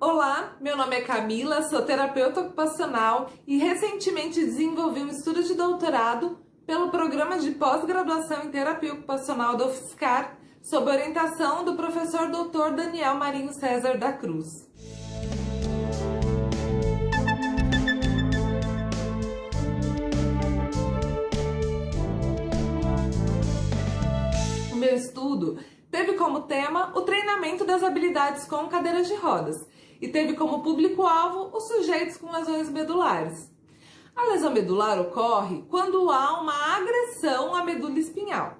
Olá, meu nome é Camila, sou terapeuta ocupacional e recentemente desenvolvi um estudo de doutorado pelo programa de pós-graduação em terapia ocupacional da UFSCar, sob orientação do professor Dr. Daniel Marinho César da Cruz. O meu estudo teve como tema o treinamento das habilidades com cadeiras de rodas e teve como público-alvo os sujeitos com lesões medulares. A lesão medular ocorre quando há uma agressão à medula espinhal,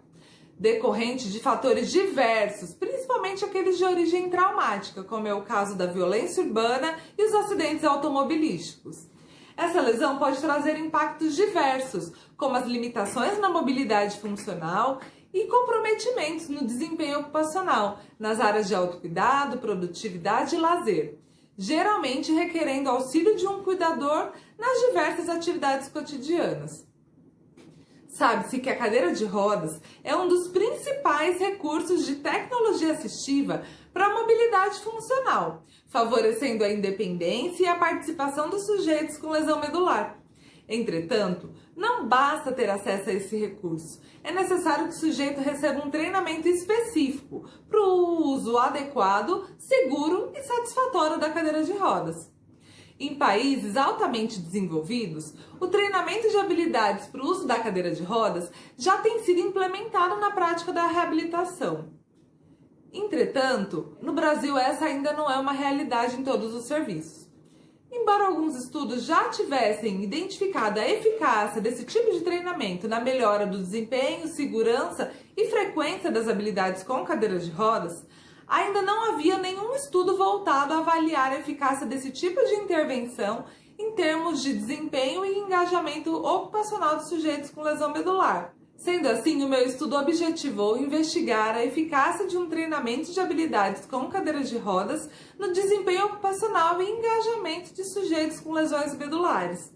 decorrente de fatores diversos, principalmente aqueles de origem traumática, como é o caso da violência urbana e os acidentes automobilísticos. Essa lesão pode trazer impactos diversos, como as limitações na mobilidade funcional e comprometimentos no desempenho ocupacional, nas áreas de autocuidado, produtividade e lazer geralmente requerendo auxílio de um cuidador nas diversas atividades cotidianas. Sabe-se que a cadeira de rodas é um dos principais recursos de tecnologia assistiva para a mobilidade funcional, favorecendo a independência e a participação dos sujeitos com lesão medular. Entretanto, não basta ter acesso a esse recurso. É necessário que o sujeito receba um treinamento específico para o uso adequado, seguro e satisfatório da cadeira de rodas. Em países altamente desenvolvidos, o treinamento de habilidades para o uso da cadeira de rodas já tem sido implementado na prática da reabilitação. Entretanto, no Brasil essa ainda não é uma realidade em todos os serviços. Embora alguns estudos já tivessem identificado a eficácia desse tipo de treinamento na melhora do desempenho, segurança e frequência das habilidades com cadeiras de rodas, ainda não havia nenhum estudo voltado a avaliar a eficácia desse tipo de intervenção em termos de desempenho e engajamento ocupacional dos sujeitos com lesão medular. Sendo assim, o meu estudo objetivou investigar a eficácia de um treinamento de habilidades com cadeiras de rodas no desempenho ocupacional e engajamento de sujeitos com lesões medulares.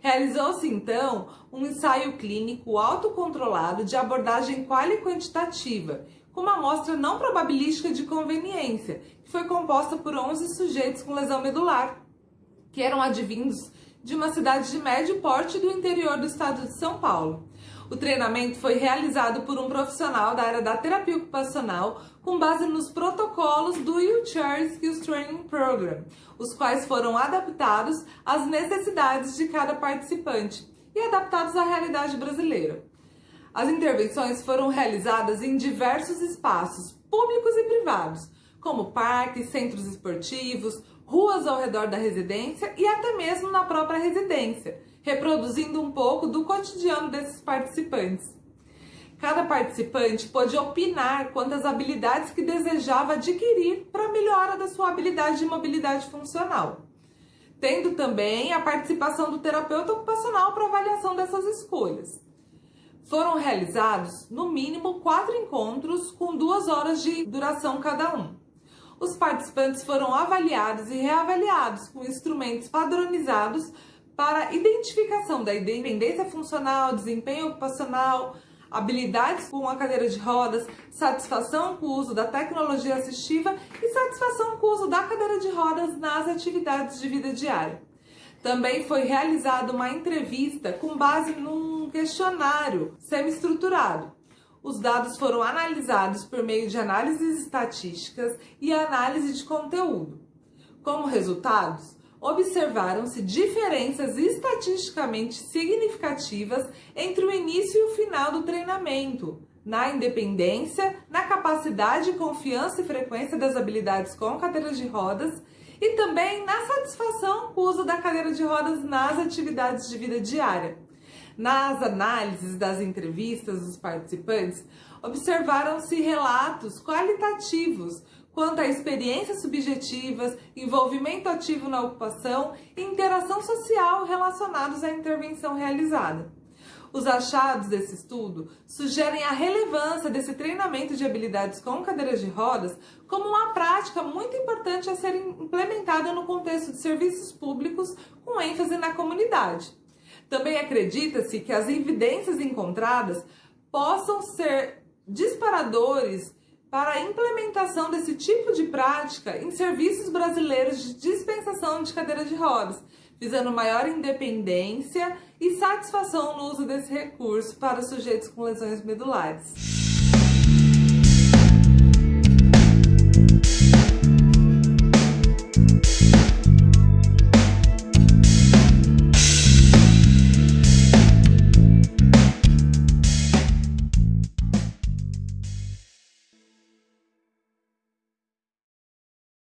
Realizou-se então um ensaio clínico autocontrolado de abordagem quali-quantitativa, com uma amostra não probabilística de conveniência, que foi composta por 11 sujeitos com lesão medular, que eram advindos de uma cidade de médio porte do interior do estado de São Paulo. O treinamento foi realizado por um profissional da área da terapia ocupacional com base nos protocolos do Wheelchair Skills Training Program, os quais foram adaptados às necessidades de cada participante e adaptados à realidade brasileira. As intervenções foram realizadas em diversos espaços, públicos e privados, como parques, centros esportivos, ruas ao redor da residência e até mesmo na própria residência, reproduzindo um pouco do cotidiano desses participantes. Cada participante pôde opinar quanto às habilidades que desejava adquirir para melhora da sua habilidade de mobilidade funcional, tendo também a participação do terapeuta ocupacional para avaliação dessas escolhas. Foram realizados, no mínimo, quatro encontros com duas horas de duração cada um os participantes foram avaliados e reavaliados com instrumentos padronizados para identificação da independência funcional, desempenho ocupacional, habilidades com a cadeira de rodas, satisfação com o uso da tecnologia assistiva e satisfação com o uso da cadeira de rodas nas atividades de vida diária. Também foi realizada uma entrevista com base num questionário semi-estruturado, os dados foram analisados por meio de análises estatísticas e análise de conteúdo. Como resultados, observaram-se diferenças estatisticamente significativas entre o início e o final do treinamento, na independência, na capacidade, confiança e frequência das habilidades com cadeiras de rodas e também na satisfação com o uso da cadeira de rodas nas atividades de vida diária. Nas análises das entrevistas dos participantes, observaram-se relatos qualitativos quanto a experiências subjetivas, envolvimento ativo na ocupação e interação social relacionados à intervenção realizada. Os achados desse estudo sugerem a relevância desse treinamento de habilidades com cadeiras de rodas como uma prática muito importante a ser implementada no contexto de serviços públicos com ênfase na comunidade. Também acredita-se que as evidências encontradas possam ser disparadores para a implementação desse tipo de prática em serviços brasileiros de dispensação de cadeira de rodas, visando maior independência e satisfação no uso desse recurso para sujeitos com lesões medulares.